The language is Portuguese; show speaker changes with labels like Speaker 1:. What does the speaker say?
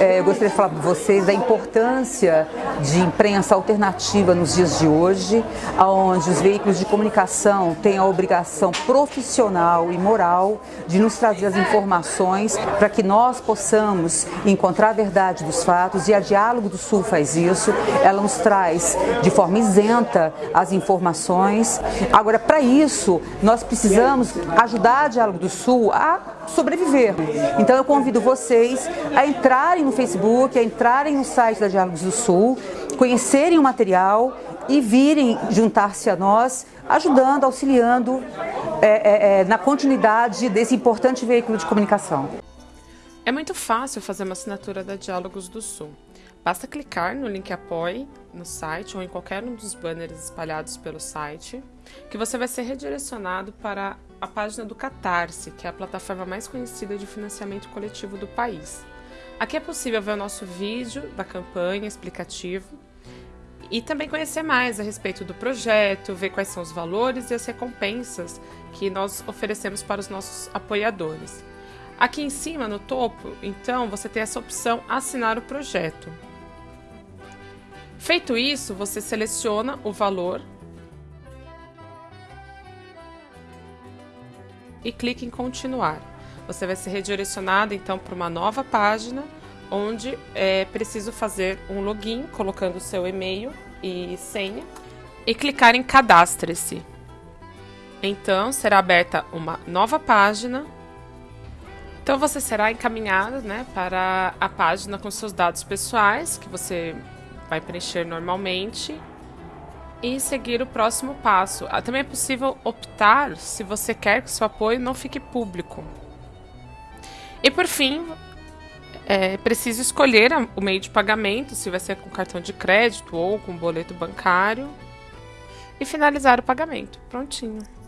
Speaker 1: É, eu gostaria de falar para vocês da importância de imprensa alternativa nos dias de hoje, onde os veículos de comunicação têm a obrigação profissional e moral de nos trazer as informações para que nós possamos encontrar a verdade dos fatos e a Diálogo do Sul faz isso, ela nos traz de forma isenta as informações. Agora, para isso, nós precisamos ajudar a Diálogo do Sul a sobreviver. Então eu convido vocês a entrarem no Facebook, a entrarem no site da Diálogos do Sul, conhecerem o material e virem juntar-se a nós, ajudando, auxiliando é, é, é, na continuidade desse importante veículo de comunicação.
Speaker 2: É muito fácil fazer uma assinatura da Diálogos do Sul. Basta clicar no link Apoie no site ou em qualquer um dos banners espalhados pelo site, que você vai ser redirecionado para a página do Catarse, que é a plataforma mais conhecida de financiamento coletivo do país. Aqui é possível ver o nosso vídeo da campanha explicativo e também conhecer mais a respeito do projeto, ver quais são os valores e as recompensas que nós oferecemos para os nossos apoiadores. Aqui em cima, no topo, então, você tem essa opção assinar o projeto. Feito isso, você seleciona o valor e clique em continuar. Você vai ser redirecionado então para uma nova página onde é preciso fazer um login colocando o seu e-mail e senha e clicar em cadastre-se. Então será aberta uma nova página então você será encaminhado né, para a página com seus dados pessoais, que você vai preencher normalmente, e seguir o próximo passo. Ah, também é possível optar se você quer que seu apoio não fique público. E por fim, é preciso escolher o meio de pagamento, se vai ser com cartão de crédito ou com boleto bancário, e finalizar o pagamento. Prontinho.